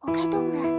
我开动了。